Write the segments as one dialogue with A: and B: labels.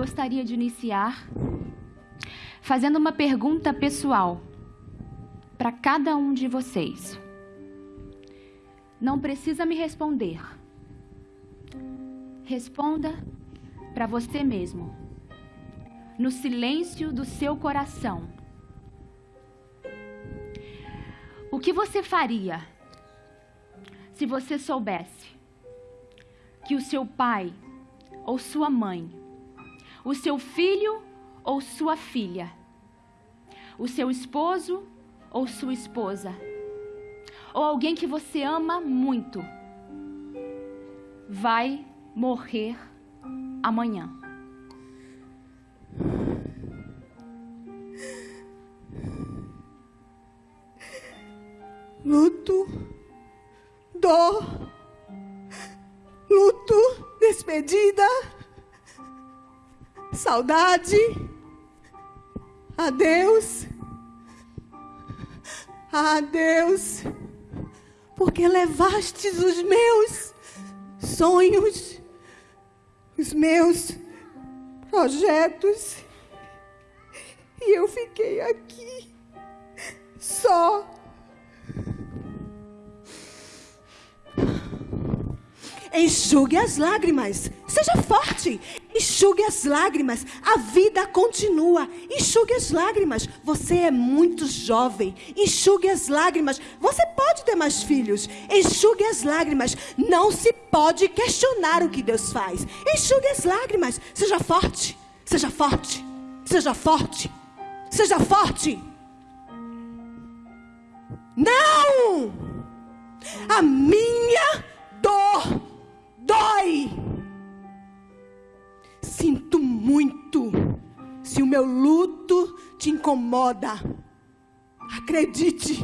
A: gostaria de iniciar fazendo uma pergunta pessoal para cada um de vocês. Não precisa me responder. Responda para você mesmo, no silêncio do seu coração. O que você faria se você soubesse que o seu pai ou sua mãe, o seu filho ou sua filha, o seu esposo ou sua esposa, ou alguém que você ama muito, vai morrer amanhã.
B: Luto, dor, luto, despedida, saudade, adeus. Ah, Deus, porque levastes os meus sonhos, os meus projetos, e eu fiquei aqui só. Enxugue as lágrimas. Seja forte. Enxugue as lágrimas. A vida continua. Enxugue as lágrimas. Você é muito jovem. Enxugue as lágrimas. Você pode ter mais filhos. Enxugue as lágrimas. Não se pode questionar o que Deus faz. Enxugue as lágrimas. Seja forte. Seja forte. Seja forte. Seja forte. Não! A minha dor dói. Sinto muito se o meu luto te incomoda. Acredite,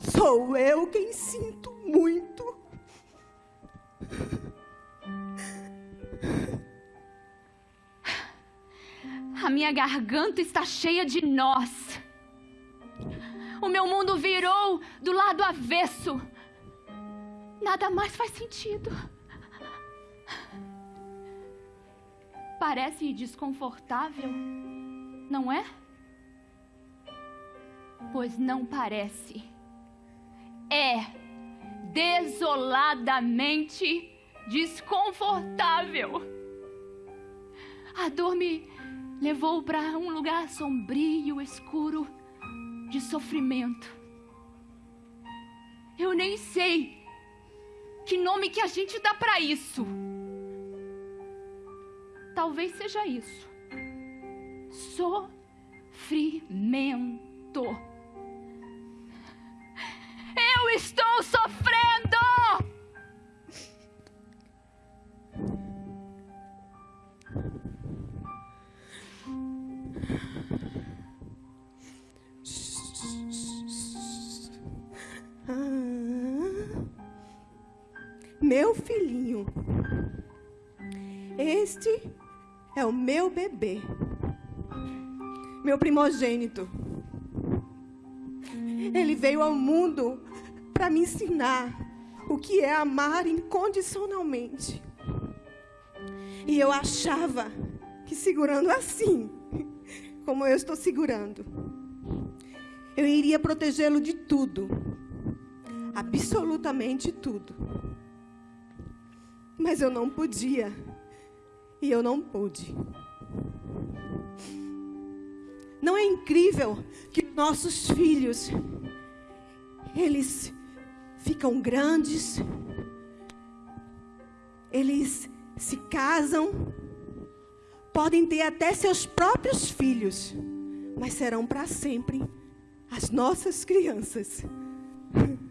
B: sou eu quem sinto muito.
A: A minha garganta está cheia de nós. O meu mundo virou do lado avesso. Nada mais faz sentido. Parece desconfortável, não é? Pois não parece. É desoladamente desconfortável. A dor me levou para um lugar sombrio, escuro, de sofrimento. Eu nem sei que nome que a gente dá para isso? Talvez seja isso. Sofrimento. Eu estou sofrendo!
B: Meu filhinho. Este é o meu bebê, meu primogênito. Ele veio ao mundo para me ensinar o que é amar incondicionalmente. E eu achava que segurando assim, como eu estou segurando, eu iria protegê-lo de tudo, absolutamente tudo. Mas eu não podia. E eu não pude. Não é incrível que nossos filhos eles ficam grandes, eles se casam, podem ter até seus próprios filhos, mas serão para sempre as nossas crianças.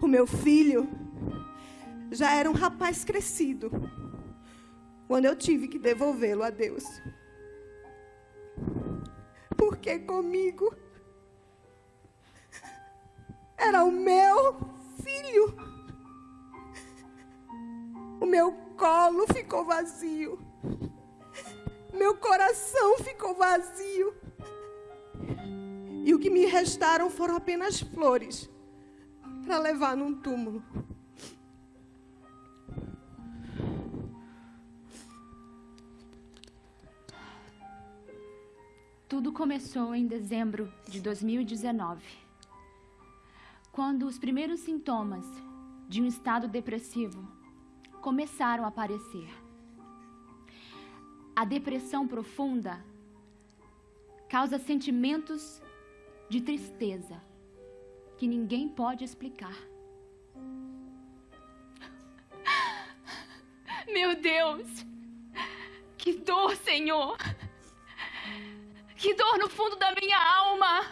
B: O meu filho já era um rapaz crescido quando eu tive que devolvê-lo a Deus. Porque comigo era o meu filho. O meu colo ficou vazio. Meu coração ficou vazio. E o que me restaram foram apenas flores para levar num túmulo.
A: Tudo começou em dezembro de 2019, quando os primeiros sintomas de um estado depressivo começaram a aparecer. A depressão profunda causa sentimentos de tristeza que ninguém pode explicar. Meu Deus! Que dor, Senhor! Que dor no fundo da minha alma!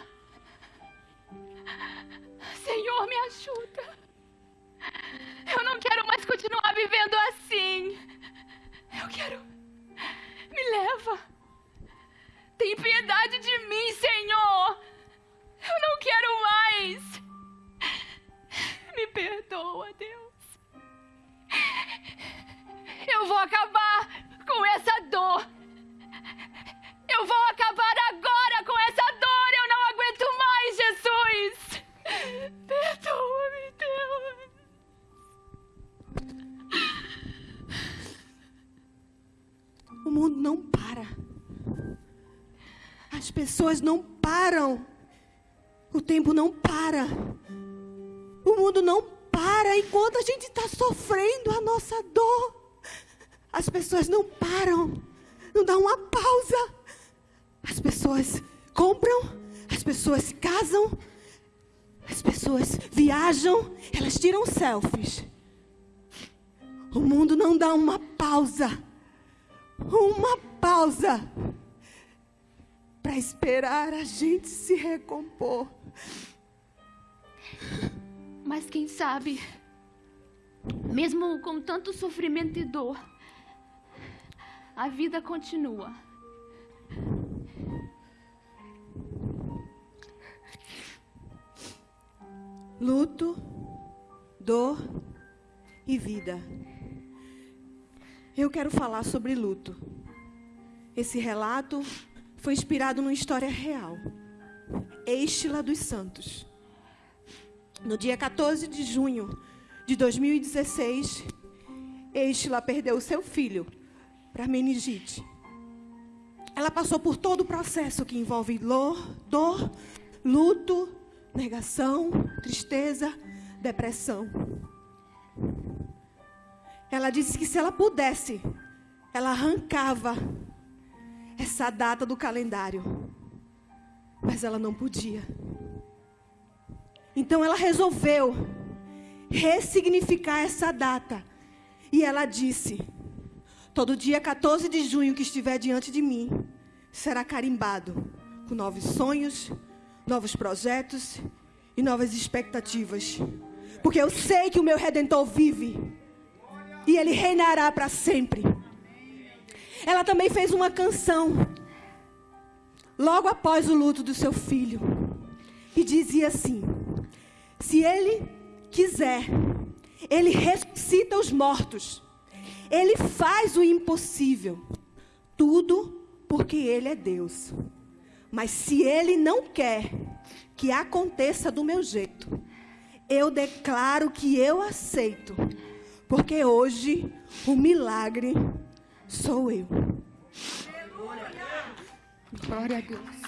A: Senhor, me ajuda! Eu não quero mais continuar vivendo assim! Eu quero. Me leva! Tem piedade de mim, Senhor! Eu não quero mais! Me perdoa, Deus! Eu vou acabar com essa dor! Eu vou acabar não
B: para. As pessoas não param. O tempo não para. O mundo não para enquanto a gente está sofrendo a nossa dor. As pessoas não param. Não dá uma pausa. As pessoas compram, as pessoas casam, as pessoas viajam, elas tiram selfies. O mundo não dá uma pausa. Uma pausa para esperar a gente se recompor.
A: Mas quem sabe, mesmo com tanto sofrimento e dor, a vida continua.
B: Luto, dor e vida. Eu quero falar sobre luto. Esse relato foi inspirado numa história real. Estila dos Santos. No dia 14 de junho de 2016, Estila perdeu seu filho para meningite. Ela passou por todo o processo que envolve dor, dor, luto, negação, tristeza, depressão. Ela disse que se ela pudesse, ela arrancava essa data do calendário. Mas ela não podia. Então ela resolveu ressignificar essa data. E ela disse: Todo dia 14 de junho que estiver diante de mim será carimbado com novos sonhos, novos projetos e novas expectativas. Porque eu sei que o meu redentor vive e ele reinará para sempre. Ela também fez uma canção logo após o luto do seu filho e dizia assim: Se ele quiser, ele ressuscita os mortos. Ele faz o impossível. Tudo porque ele é Deus. Mas se ele não quer que aconteça do meu jeito, eu declaro que eu aceito porque hoje o milagre sou eu.
A: Glória a Deus.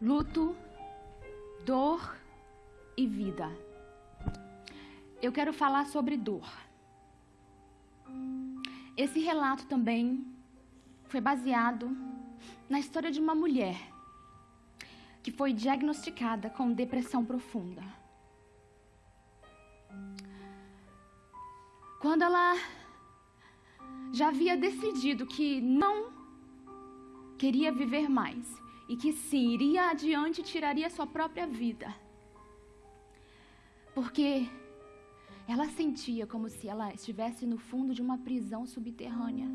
A: Luto, dor e vida. Eu quero falar sobre dor. Esse relato também foi baseado na história de uma mulher que foi diagnosticada com depressão profunda. Quando ela já havia decidido que não queria viver mais e que sim, iria adiante e tiraria sua própria vida. Porque ela sentia como se ela estivesse no fundo de uma prisão subterrânea,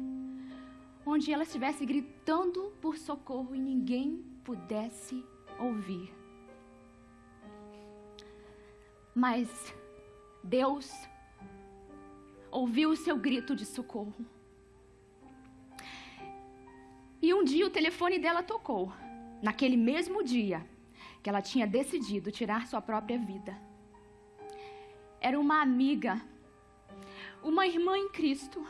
A: onde ela estivesse gritando por socorro e ninguém pudesse ouvir. Mas Deus ouviu o seu grito de socorro. E um dia o telefone dela tocou, naquele mesmo dia que ela tinha decidido tirar sua própria vida. Era uma amiga, uma irmã em Cristo.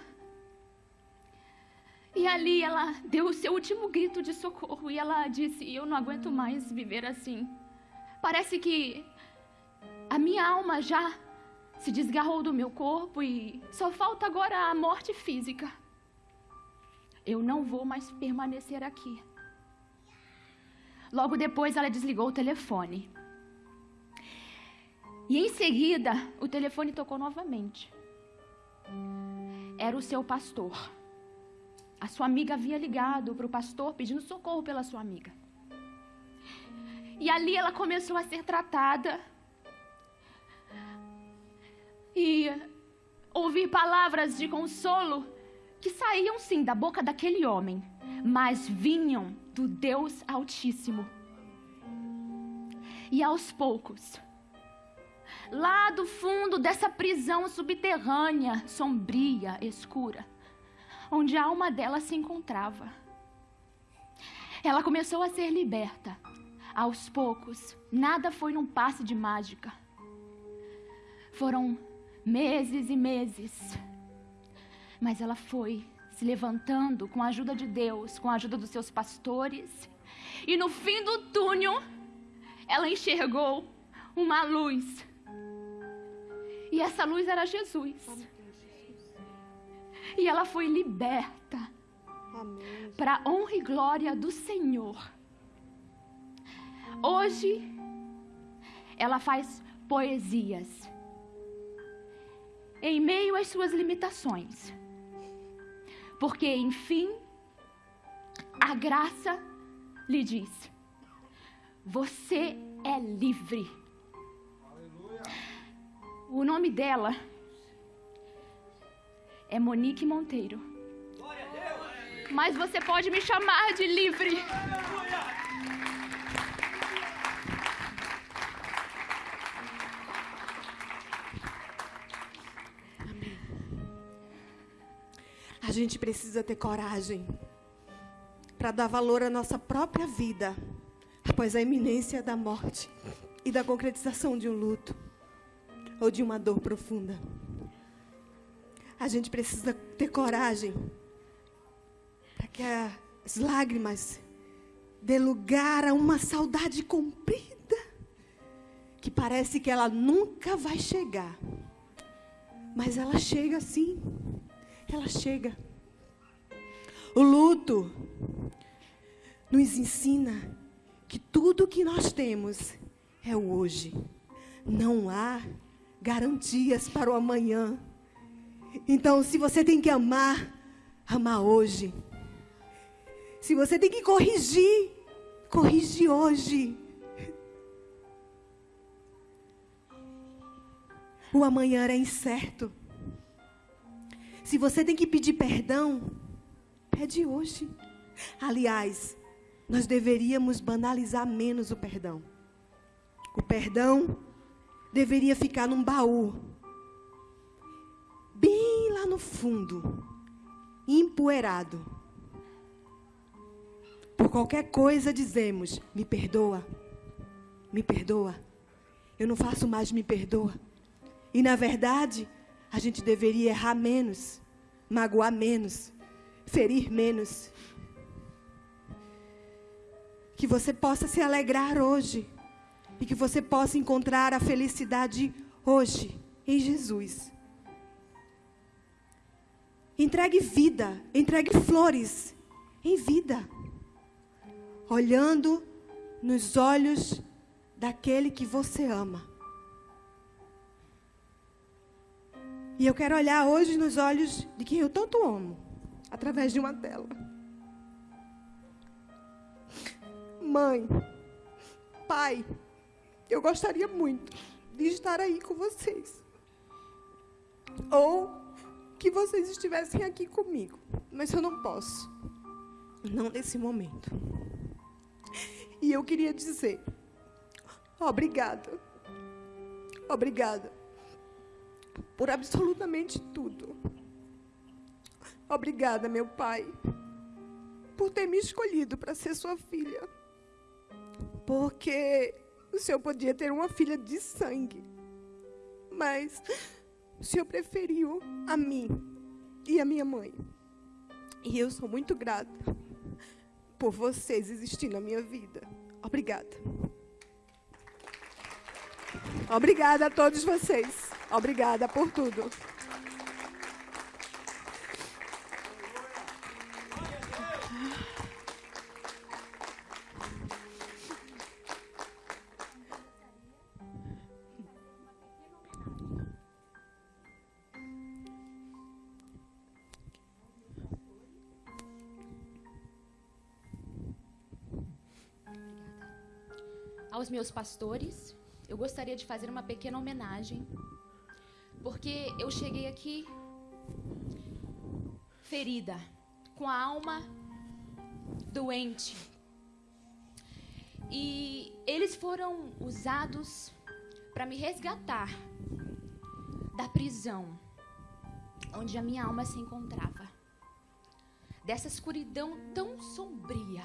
A: E ali ela deu o seu último grito de socorro e ela disse: Eu não aguento mais viver assim. Parece que a minha alma já se desgarrou do meu corpo e só falta agora a morte física. Eu não vou mais permanecer aqui. Logo depois ela desligou o telefone. E em seguida, o telefone tocou novamente. Era o seu pastor. A sua amiga havia ligado para o pastor pedindo socorro pela sua amiga. E ali ela começou a ser tratada. E ouvir palavras de consolo que saíam sim da boca daquele homem, mas vinham do Deus Altíssimo. E aos poucos, lá do fundo dessa prisão subterrânea, sombria, escura, onde a alma dela se encontrava. Ela começou a ser liberta. Aos poucos, nada foi num passe de mágica. Foram meses e meses. Mas ela foi se levantando com a ajuda de Deus, com a ajuda dos seus pastores. E no fim do túnel, ela enxergou uma luz. E essa luz era Jesus e ela foi liberta para honra e glória do Senhor. Hoje ela faz poesias em meio às suas limitações. Porque, enfim, a graça lhe diz: Você é livre. Aleluia. O nome dela é Monique Monteiro. Mas você pode me chamar de livre.
B: A gente precisa ter coragem para dar valor à nossa própria vida após a iminência da morte e da concretização de um luto ou de uma dor profunda. A gente precisa ter coragem para que as lágrimas dê lugar a uma saudade comprida que parece que ela nunca vai chegar. Mas ela chega sim. Ela chega. O luto nos ensina que tudo que nós temos é o hoje. Não há garantias para o amanhã. Então, se você tem que amar, amar hoje. Se você tem que corrigir, corrige hoje. O amanhã é incerto. Se você tem que pedir perdão, pede hoje. Aliás, nós deveríamos banalizar menos o perdão. O perdão deveria ficar num baú no fundo, empoeirado. Por qualquer coisa dizemos: me perdoa, me perdoa. Eu não faço mais, me perdoa. E na verdade, a gente deveria errar menos, magoar menos, ferir menos. Que você possa se alegrar hoje e que você possa encontrar a felicidade hoje em Jesus. Entregue vida, entregue flores em vida. Olhando nos olhos daquele que você ama. E eu quero olhar hoje nos olhos de quem eu tanto amo, através de uma tela. Mãe, pai, eu gostaria muito de estar aí com vocês. Ou que vocês estivessem aqui comigo, mas eu não posso. Não nesse momento. E eu queria dizer: obrigada. Obrigada por absolutamente tudo. Obrigada, meu pai, por ter me escolhido para ser sua filha. Porque o senhor podia ter uma filha de sangue, mas o Senhor preferiu a mim e a minha mãe. E eu sou muito grata por vocês existirem na minha vida. Obrigada. Obrigada a todos vocês. Obrigada por tudo.
A: Aos meus pastores, eu gostaria de fazer uma pequena homenagem, porque eu cheguei aqui ferida, com a alma doente. E eles foram usados para me resgatar da prisão onde a minha alma se encontrava, dessa escuridão tão sombria.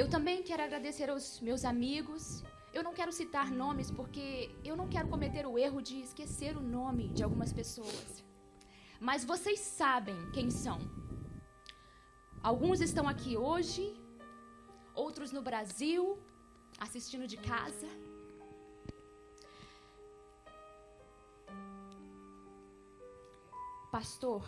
A: Eu também quero agradecer aos meus amigos. Eu não quero citar nomes porque eu não quero cometer o erro de esquecer o nome de algumas pessoas. Mas vocês sabem quem são. Alguns estão aqui hoje, outros no Brasil, assistindo de casa. Pastor,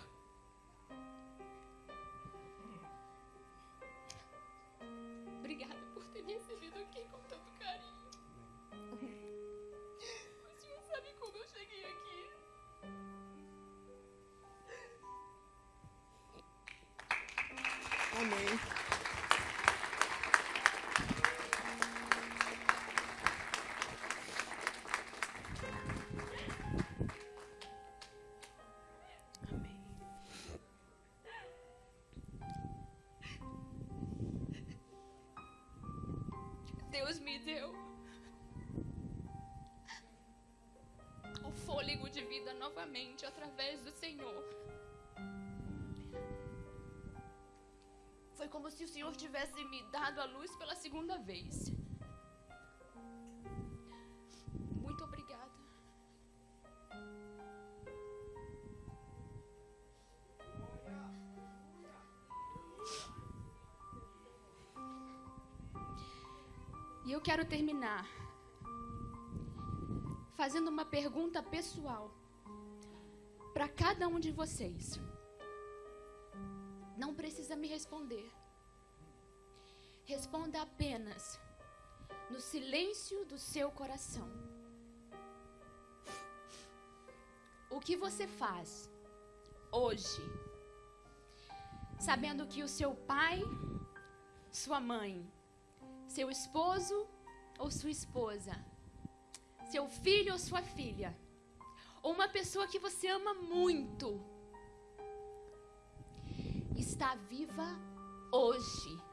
B: Amém.
A: Deus me deu o fôlego de vida novamente através Foi como se o Senhor tivesse me dado a luz pela segunda vez. Muito obrigada. E eu quero terminar fazendo uma pergunta pessoal para cada um de vocês. Não precisa me responder. Responda apenas no silêncio do seu coração. O que você faz hoje, sabendo que o seu pai, sua mãe, seu esposo ou sua esposa, seu filho ou sua filha, ou uma pessoa que você ama muito, está viva hoje